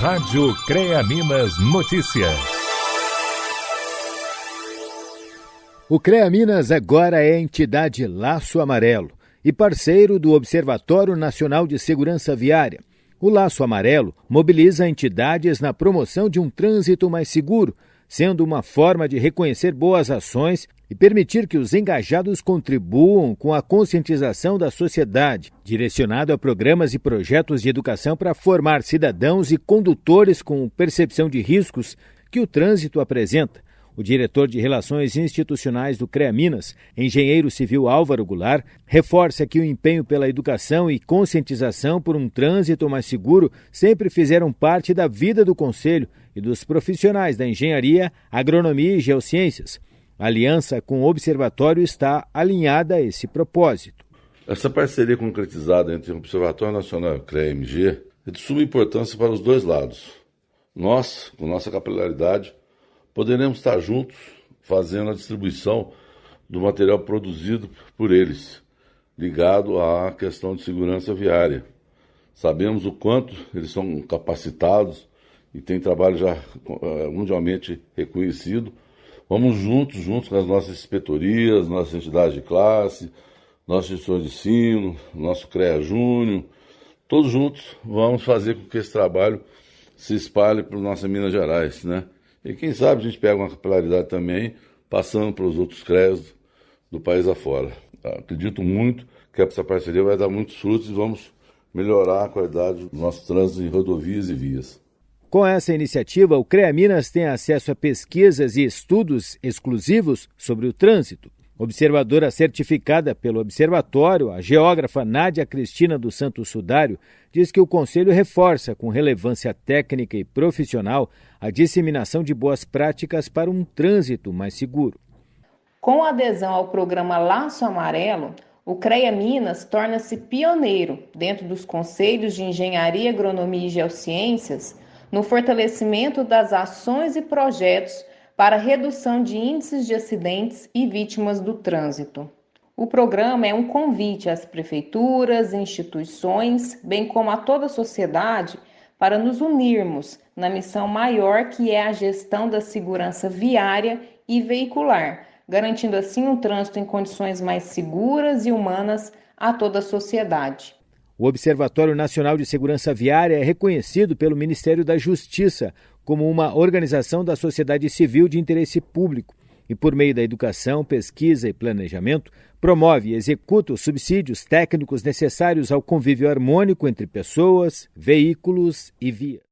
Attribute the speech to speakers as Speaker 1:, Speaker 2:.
Speaker 1: Rádio CREA Minas Notícias.
Speaker 2: O CREA Minas agora é entidade Laço Amarelo e parceiro do Observatório Nacional de Segurança Viária. O Laço Amarelo mobiliza entidades na promoção de um trânsito mais seguro, sendo uma forma de reconhecer boas ações e permitir que os engajados contribuam com a conscientização da sociedade, direcionado a programas e projetos de educação para formar cidadãos e condutores com percepção de riscos que o trânsito apresenta. O diretor de Relações Institucionais do CREA Minas, engenheiro civil Álvaro Goulart, reforça que o empenho pela educação e conscientização por um trânsito mais seguro sempre fizeram parte da vida do Conselho e dos profissionais da engenharia, agronomia e geociências. A aliança com o Observatório está alinhada a esse propósito.
Speaker 3: Essa parceria concretizada entre o Observatório Nacional e o CREA-MG é de suma importância para os dois lados. Nós, com nossa capilaridade, poderemos estar juntos fazendo a distribuição do material produzido por eles, ligado à questão de segurança viária. Sabemos o quanto eles são capacitados e têm trabalho já eh, mundialmente reconhecido Vamos juntos, juntos com as nossas inspetorias, nossas entidades de classe, nosso gestor de ensino, nosso CREA Júnior, todos juntos vamos fazer com que esse trabalho se espalhe para nossas Minas Gerais, né? E quem sabe a gente pega uma capilaridade também, passando para os outros CREAs do país afora. Acredito muito que essa parceria vai dar muitos frutos e vamos melhorar a qualidade do nosso trânsito em rodovias e vias.
Speaker 2: Com essa iniciativa, o CREA Minas tem acesso a pesquisas e estudos exclusivos sobre o trânsito. Observadora certificada pelo Observatório, a geógrafa Nádia Cristina dos Santos Sudário diz que o Conselho reforça, com relevância técnica e profissional, a disseminação de boas práticas para um trânsito mais seguro.
Speaker 4: Com adesão ao programa Laço Amarelo, o CREA Minas torna-se pioneiro dentro dos conselhos de Engenharia, Agronomia e Geociências no fortalecimento das ações e projetos para redução de índices de acidentes e vítimas do trânsito. O programa é um convite às prefeituras, instituições, bem como a toda a sociedade para nos unirmos na missão maior que é a gestão da segurança viária e veicular, garantindo assim um trânsito em condições mais seguras e humanas a toda a sociedade.
Speaker 2: O Observatório Nacional de Segurança Viária é reconhecido pelo Ministério da Justiça como uma organização da sociedade civil de interesse público e, por meio da educação, pesquisa e planejamento, promove e executa os subsídios técnicos necessários ao convívio harmônico entre pessoas, veículos e vias.